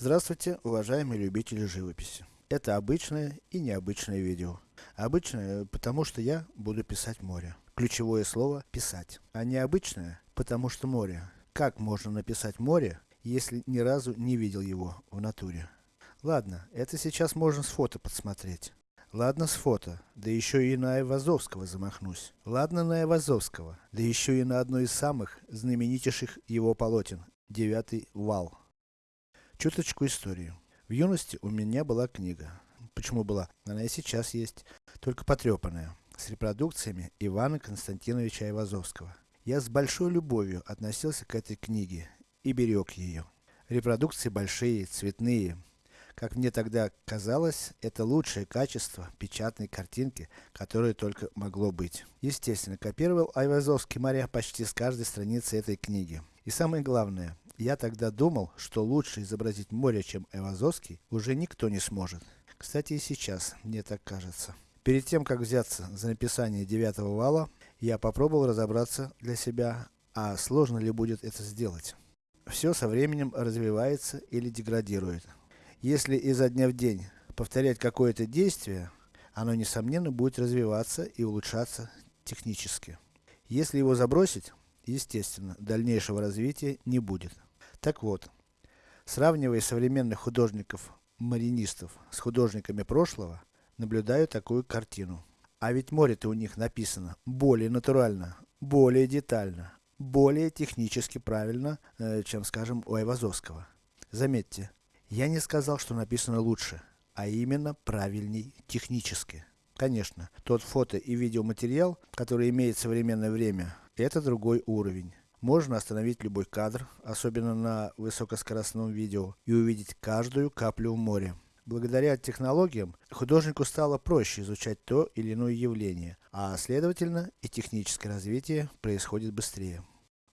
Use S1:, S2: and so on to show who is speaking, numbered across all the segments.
S1: Здравствуйте, уважаемые любители живописи. Это обычное и необычное видео. Обычное, потому что я буду писать море. Ключевое слово писать. А необычное, потому что море. Как можно написать море, если ни разу не видел его в натуре? Ладно, это сейчас можно с фото подсмотреть. Ладно с фото, да еще и на Айвазовского замахнусь. Ладно на Айвазовского, да еще и на одно из самых знаменитейших его полотен, девятый вал. Чуточку истории. В юности у меня была книга. Почему была? Она и сейчас есть, только потрепанная, с репродукциями Ивана Константиновича Айвазовского. Я с большой любовью относился к этой книге и берег ее. Репродукции большие, цветные, как мне тогда казалось, это лучшее качество печатной картинки, которое только могло быть. Естественно, копировал Айвазовский моря почти с каждой страницы этой книги. И самое главное, я тогда думал, что лучше изобразить море, чем Айвазовский, уже никто не сможет. Кстати и сейчас, мне так кажется. Перед тем, как взяться за написание девятого вала, я попробовал разобраться для себя, а сложно ли будет это сделать. Все со временем развивается или деградирует. Если изо дня в день повторять какое-то действие, оно несомненно будет развиваться и улучшаться технически. Если его забросить, естественно, дальнейшего развития не будет. Так вот, сравнивая современных художников-маринистов с художниками прошлого, наблюдаю такую картину. А ведь море-то у них написано более натурально, более детально, более технически правильно, э, чем скажем у Айвазовского. Заметьте, я не сказал, что написано лучше, а именно правильней технически. Конечно, тот фото и видеоматериал, который имеет современное время, это другой уровень. Можно остановить любой кадр, особенно на высокоскоростном видео, и увидеть каждую каплю в море. Благодаря технологиям, художнику стало проще изучать то или иное явление, а следовательно и техническое развитие происходит быстрее.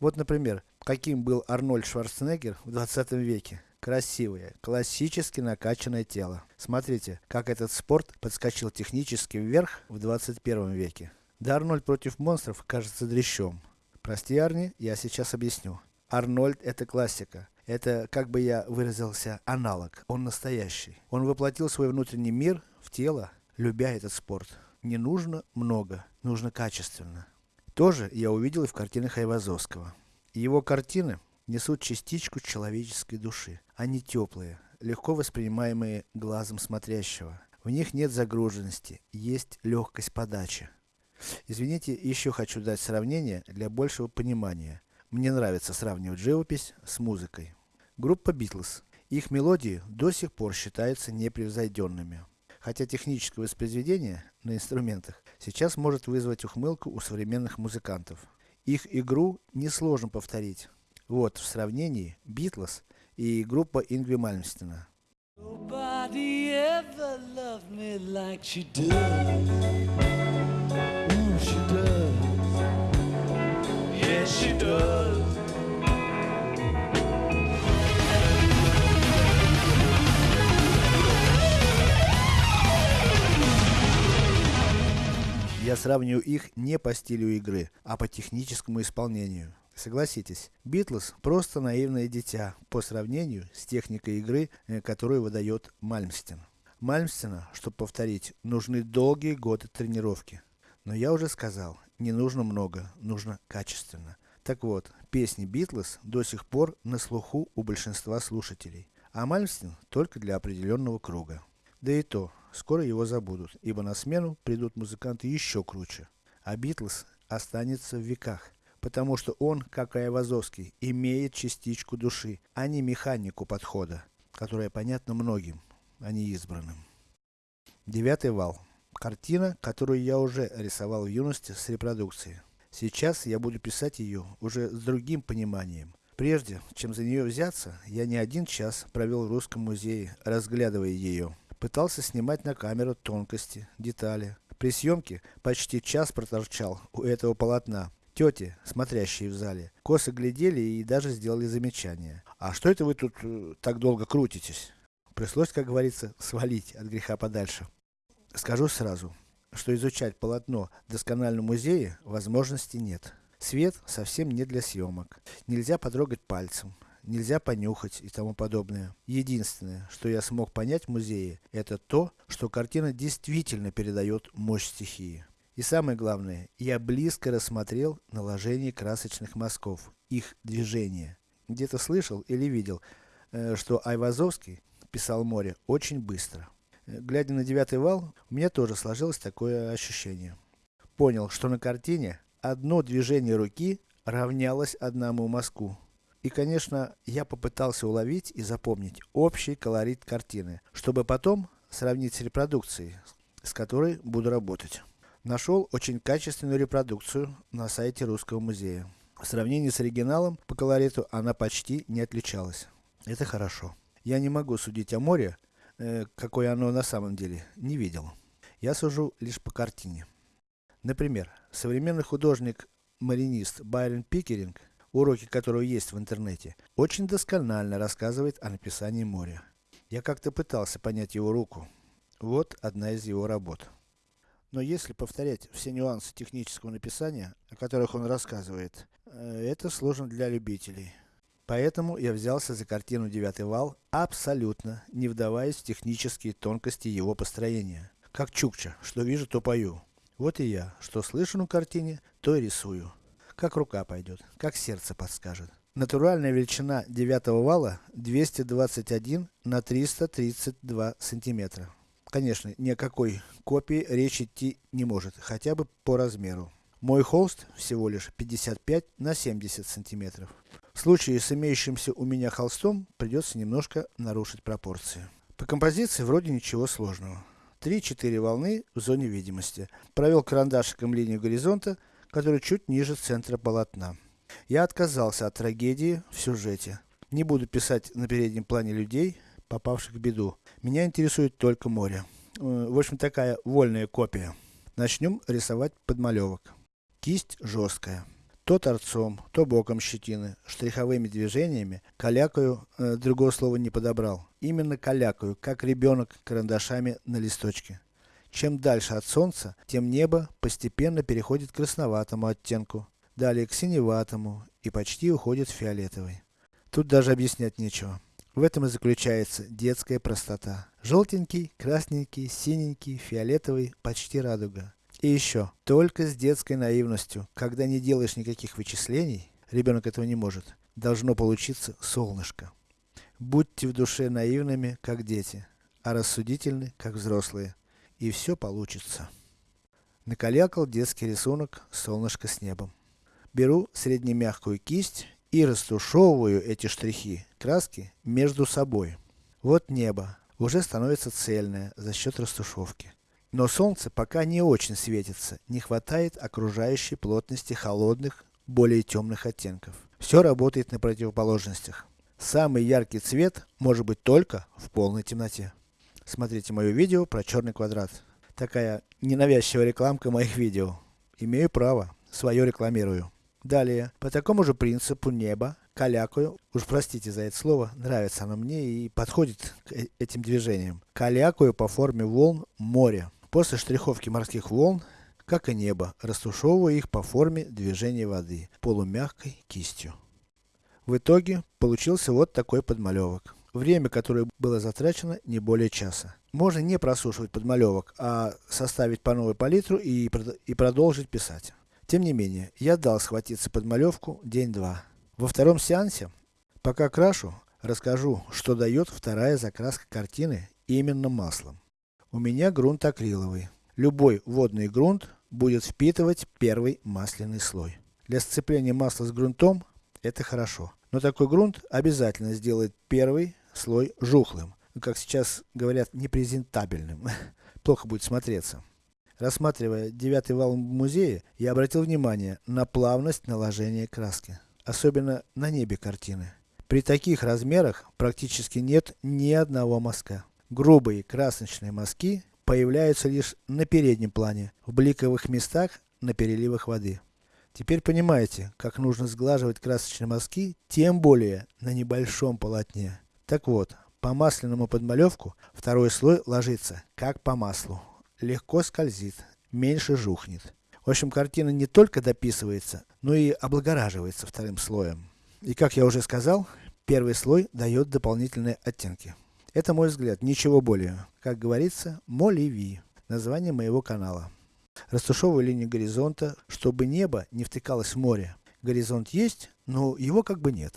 S1: Вот например, каким был Арнольд Шварценеггер в 20 веке. Красивое, классически накачанное тело. Смотрите, как этот спорт подскочил технически вверх в 21 веке. Да Арнольд против монстров кажется дрящом. Прости Арни, я сейчас объясню. Арнольд это классика. Это, как бы я выразился, аналог. Он настоящий. Он воплотил свой внутренний мир в тело, любя этот спорт. Не нужно много, нужно качественно. Тоже я увидел и в картинах Айвазовского. Его картины несут частичку человеческой души. Они теплые, легко воспринимаемые глазом смотрящего. В них нет загруженности, есть легкость подачи. Извините, еще хочу дать сравнение для большего понимания. Мне нравится сравнивать живопись с музыкой. Группа Beatles. Их мелодии до сих пор считаются непревзойденными. Хотя техническое воспроизведение на инструментах сейчас может вызвать ухмылку у современных музыкантов. Их игру несложно повторить. Вот, в сравнении, Битлз и группа Ингви Мальмстена. Nobody ever loved me like she does. Yes, she does. Я сравниваю их не по стилю игры, а по техническому исполнению. Согласитесь, Битлз просто наивное дитя, по сравнению с техникой игры, э, которую выдает Мальмстен. Мальмстена, чтобы повторить, нужны долгие годы тренировки. Но я уже сказал, не нужно много, нужно качественно. Так вот, песни Битлз до сих пор на слуху у большинства слушателей, а Мальмстен только для определенного круга. Да и то, скоро его забудут, ибо на смену придут музыканты еще круче. А Битлз останется в веках потому что он, как и Айвазовский, имеет частичку души, а не механику подхода, которая понятна многим, а не избранным. Девятый вал. Картина, которую я уже рисовал в юности с репродукцией. Сейчас я буду писать ее уже с другим пониманием. Прежде, чем за нее взяться, я не один час провел в Русском музее, разглядывая ее. Пытался снимать на камеру тонкости, детали. При съемке почти час проторчал у этого полотна, Тети, смотрящие в зале, косо глядели и даже сделали замечание. А что это вы тут э, так долго крутитесь? Пришлось, как говорится, свалить от греха подальше. Скажу сразу, что изучать полотно в доскональном музее возможности нет. Свет совсем не для съемок. Нельзя потрогать пальцем. нельзя понюхать и тому подобное. Единственное, что я смог понять в музее, это то, что картина действительно передает мощь стихии. И самое главное, я близко рассмотрел наложение красочных мазков, их движение. Где-то слышал или видел, э, что Айвазовский писал море очень быстро. Глядя на девятый вал, у меня тоже сложилось такое ощущение. Понял, что на картине одно движение руки равнялось одному мазку. И конечно, я попытался уловить и запомнить общий колорит картины, чтобы потом сравнить с репродукцией, с которой буду работать. Нашел очень качественную репродукцию на сайте Русского музея. В сравнении с оригиналом, по колориту, она почти не отличалась. Это хорошо. Я не могу судить о море, какое оно на самом деле, не видел. Я сужу лишь по картине. Например, современный художник-маринист Байрон Пикеринг уроки которого есть в интернете, очень досконально рассказывает о написании моря. Я как-то пытался понять его руку. Вот одна из его работ. Но если повторять все нюансы технического написания, о которых он рассказывает, э, это сложно для любителей. Поэтому я взялся за картину «Девятый вал», абсолютно не вдаваясь в технические тонкости его построения. Как Чукча, что вижу, то пою. Вот и я, что слышу на картине, то и рисую. Как рука пойдет, как сердце подскажет. Натуральная величина девятого вала 221 на 332 сантиметра. Конечно, ни о какой копии речь идти не может, хотя бы по размеру. Мой холст всего лишь 55 на 70 сантиметров. В случае с имеющимся у меня холстом, придется немножко нарушить пропорции. По композиции вроде ничего сложного. 3-4 волны в зоне видимости. Провел карандашиком линию горизонта, который чуть ниже центра полотна. Я отказался от трагедии в сюжете. Не буду писать на переднем плане людей, попавших в беду. Меня интересует только море. Э, в общем, такая вольная копия. Начнем рисовать подмалевок. Кисть жесткая. То торцом, то боком щетины, штриховыми движениями, калякаю, э, другого слова не подобрал. Именно калякаю, как ребенок карандашами на листочке. Чем дальше от солнца, тем небо постепенно переходит к красноватому оттенку, далее к синеватому и почти уходит в фиолетовый. Тут даже объяснять нечего. В этом и заключается детская простота. Желтенький, красненький, синенький, фиолетовый, почти радуга. И еще, только с детской наивностью, когда не делаешь никаких вычислений, ребенок этого не может, должно получиться солнышко. Будьте в душе наивными, как дети, а рассудительны, как взрослые и все получится. Накалякал детский рисунок солнышко с небом. Беру среднемягкую кисть и растушевываю эти штрихи, краски, между собой. Вот небо, уже становится цельное за счет растушевки. Но солнце пока не очень светится, не хватает окружающей плотности холодных, более темных оттенков. Все работает на противоположностях. Самый яркий цвет может быть только в полной темноте. Смотрите мое видео про черный квадрат. Такая ненавязчивая рекламка моих видео. Имею право, свое рекламирую. Далее, по такому же принципу небо, калякаю, уж простите за это слово, нравится оно мне и подходит к э, этим движениям. Калякаю по форме волн море. После штриховки морских волн, как и небо, растушевываю их по форме движения воды, полумягкой кистью. В итоге, получился вот такой подмалевок. Время, которое было затрачено, не более часа. Можно не просушивать подмалевок, а составить по новой палитру и, и продолжить писать. Тем не менее, я дал схватиться подмалевку день-два. Во втором сеансе, пока крашу, расскажу, что дает вторая закраска картины именно маслом. У меня грунт акриловый. Любой водный грунт будет впитывать первый масляный слой. Для сцепления масла с грунтом, это хорошо. Но такой грунт обязательно сделает первый слой жухлым, как сейчас говорят, непрезентабельным. Плохо будет смотреться. Рассматривая девятый вал в музее, я обратил внимание на плавность наложения краски. Особенно на небе картины. При таких размерах практически нет ни одного мазка. Грубые красочные мазки появляются лишь на переднем плане, в бликовых местах на переливах воды. Теперь понимаете, как нужно сглаживать красочные мазки, тем более на небольшом полотне. Так вот, по масляному подмалевку второй слой ложится, как по маслу. Легко скользит, меньше жухнет. В общем, картина не только дописывается, но и облагораживается вторым слоем. И как я уже сказал, Первый слой дает дополнительные оттенки. Это мой взгляд, ничего более. Как говорится, моливи. Название моего канала. Растушевываю линию горизонта, чтобы небо не втыкалось в море. Горизонт есть, но его как бы нет.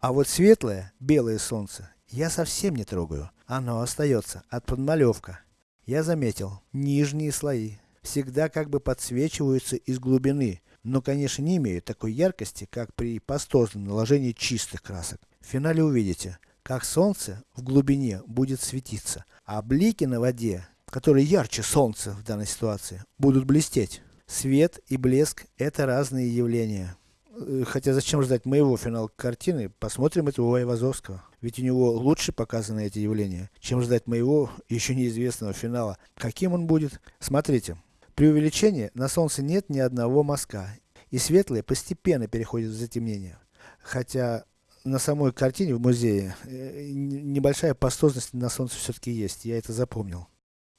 S1: А вот светлое, белое солнце, я совсем не трогаю. Оно остается, от подмалевка. Я заметил, нижние слои всегда как бы подсвечиваются из глубины, но конечно не имеют такой яркости, как при пастозном наложении чистых красок. В финале увидите, как солнце в глубине будет светиться, а блики на воде, которые ярче солнца в данной ситуации, будут блестеть. Свет и блеск это разные явления. Э, хотя зачем ждать моего финала картины, посмотрим это у Айвазовского. Ведь у него лучше показаны эти явления, чем ждать моего, еще неизвестного финала. Каким он будет? Смотрите. При увеличении на солнце нет ни одного мазка, и светлое постепенно переходит в затемнение. Хотя на самой картине в музее э, небольшая пастозность на солнце все-таки есть, я это запомнил.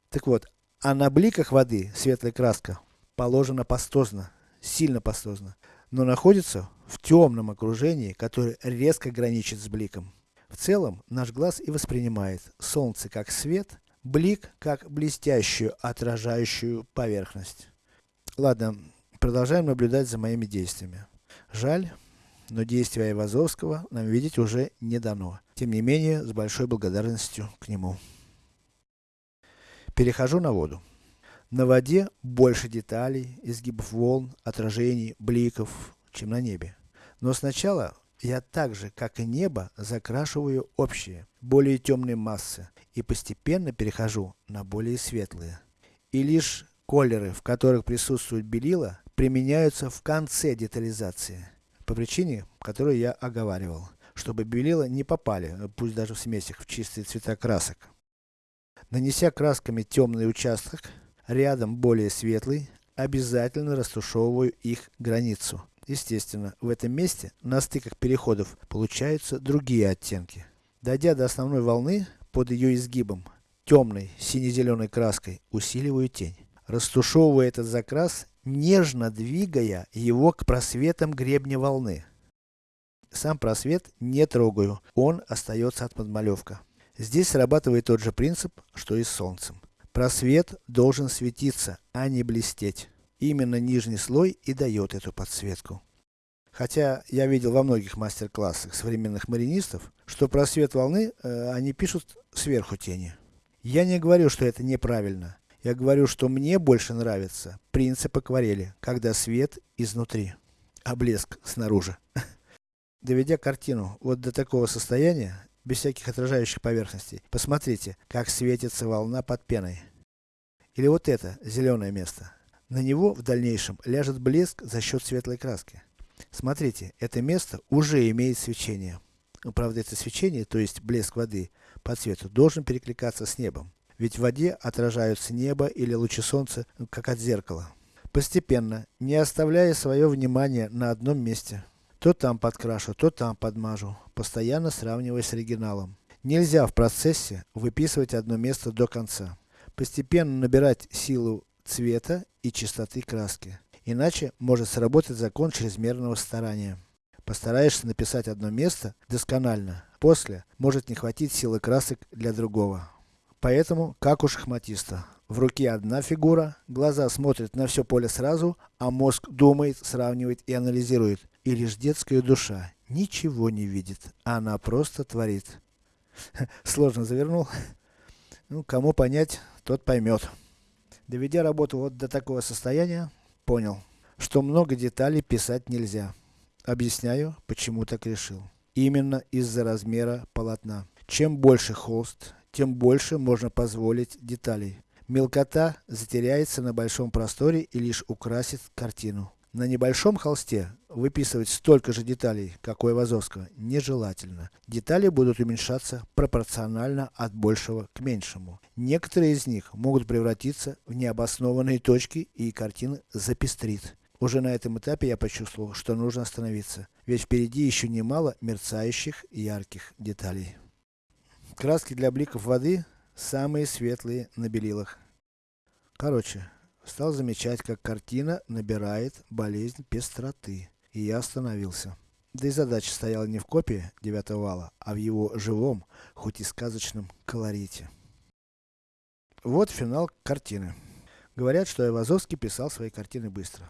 S1: Так вот, а на бликах воды светлая краска положена пастозно, сильно пастозно, но находится в темном окружении, которое резко граничит с бликом. В целом, наш глаз и воспринимает солнце как свет, блик как блестящую отражающую поверхность. Ладно, продолжаем наблюдать за моими действиями. Жаль, но действия Айвазовского нам видеть уже не дано. Тем не менее, с большой благодарностью к нему. Перехожу на воду. На воде больше деталей, изгибов волн, отражений, бликов, чем на небе. Но сначала я так же, как и небо, закрашиваю общие, более темные массы, и постепенно перехожу на более светлые. И лишь колеры, в которых присутствует белила, применяются в конце детализации по причине, которую я оговаривал, чтобы белила не попали, пусть даже в смесях, в чистые цвета красок. Нанеся красками темный участок, рядом более светлый, обязательно растушевываю их границу. Естественно, в этом месте, на стыках переходов, получаются другие оттенки. Дойдя до основной волны, под ее изгибом, темной, сине-зеленой краской, усиливаю тень. Растушевывая этот закрас, нежно двигая его к просветам гребня волны. Сам просвет не трогаю, он остается от подмалевка. Здесь срабатывает тот же принцип, что и с солнцем. Просвет должен светиться, а не блестеть. Именно нижний слой и дает эту подсветку. Хотя я видел во многих мастер-классах современных маринистов, что просвет волны э, они пишут сверху тени. Я не говорю, что это неправильно. Я говорю, что мне больше нравится принцип акварели, когда свет изнутри, а блеск снаружи. Доведя картину вот до такого состояния, без всяких отражающих поверхностей, посмотрите, как светится волна под пеной. Или вот это, зеленое место. На него в дальнейшем ляжет блеск за счет светлой краски. Смотрите, это место уже имеет свечение. Но, правда, это свечение, то есть блеск воды по цвету, должен перекликаться с небом. Ведь в воде отражаются небо или лучи солнца, ну, как от зеркала. Постепенно, не оставляя свое внимание на одном месте. То там подкрашу, то там подмажу, постоянно сравнивая с оригиналом. Нельзя в процессе выписывать одно место до конца. Постепенно набирать силу цвета и чистоты краски. Иначе может сработать закон чрезмерного старания. Постараешься написать одно место досконально, после может не хватить силы красок для другого. Поэтому, как у шахматиста. В руке одна фигура, глаза смотрят на все поле сразу, а мозг думает, сравнивает и анализирует. И лишь детская душа ничего не видит, а она просто творит. Сложно завернул. Ну, кому понять, тот поймет. Доведя работу вот до такого состояния, понял, что много деталей писать нельзя. Объясняю, почему так решил. Именно из-за размера полотна. Чем больше холст, тем больше можно позволить деталей. Мелкота затеряется на большом просторе и лишь украсит картину. На небольшом холсте выписывать столько же деталей, как у Айвазовского, нежелательно. Детали будут уменьшаться пропорционально от большего к меньшему. Некоторые из них могут превратиться в необоснованные точки и картина запестрит. Уже на этом этапе я почувствовал, что нужно остановиться, ведь впереди еще немало мерцающих ярких деталей. Краски для бликов воды самые светлые на белилах. Короче, стал замечать, как картина набирает болезнь пестроты. И я остановился. Да и задача стояла не в копии девятого вала, а в его живом, хоть и сказочном колорите. Вот финал картины. Говорят, что Айвазовский писал свои картины быстро.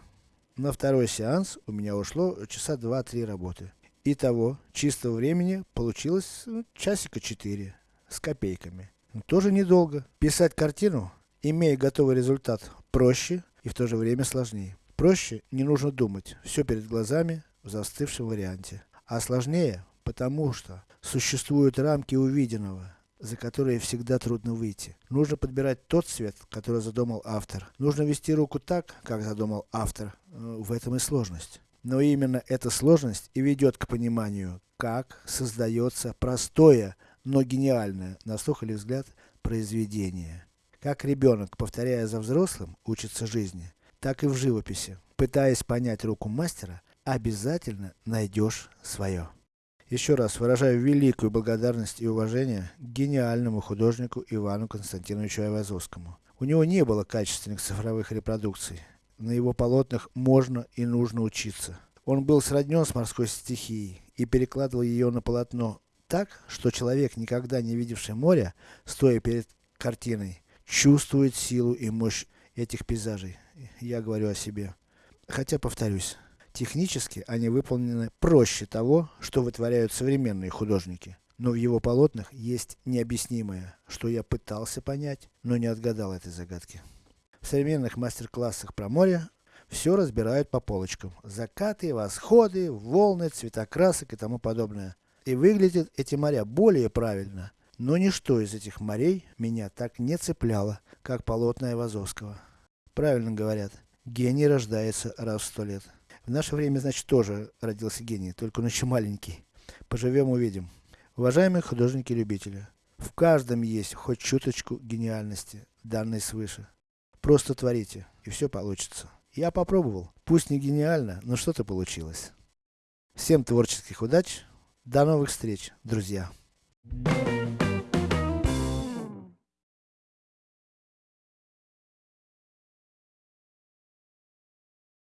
S1: На второй сеанс у меня ушло часа 2-3 работы. Итого, чистого времени получилось ну, часика 4, с копейками. Но тоже недолго. Писать картину, имея готовый результат, проще и в то же время сложнее. Проще, не нужно думать, все перед глазами, в застывшем варианте. А сложнее, потому что существуют рамки увиденного, за которые всегда трудно выйти. Нужно подбирать тот цвет, который задумал автор. Нужно вести руку так, как задумал автор. Э, в этом и сложность. Но именно эта сложность и ведет к пониманию, как создается простое, но гениальное, на слух или взгляд, произведение. Как ребенок, повторяя за взрослым, учится жизни, так и в живописи. Пытаясь понять руку мастера, обязательно найдешь свое. Еще раз выражаю великую благодарность и уважение гениальному художнику Ивану Константиновичу Айвазовскому. У него не было качественных цифровых репродукций. На его полотнах можно и нужно учиться. Он был сроднен с морской стихией и перекладывал ее на полотно так, что человек, никогда не видевший моря, стоя перед картиной, чувствует силу и мощь этих пейзажей. Я говорю о себе. Хотя повторюсь, Технически они выполнены проще того, что вытворяют современные художники. Но в его полотнах есть необъяснимое, что я пытался понять, но не отгадал этой загадки. В современных мастер-классах про море все разбирают по полочкам. Закаты, восходы, волны, цвета красок и тому подобное. И выглядят эти моря более правильно. Но ничто из этих морей меня так не цепляло, как полотна Айвазовского. Правильно говорят, гений рождается раз в сто лет. В наше время, значит, тоже родился гений, только он еще маленький. Поживем увидим. Уважаемые художники-любители, в каждом есть хоть чуточку гениальности, данной свыше. Просто творите, и все получится. Я попробовал. Пусть не гениально, но что-то получилось. Всем творческих удач. До новых встреч, друзья. Thank you.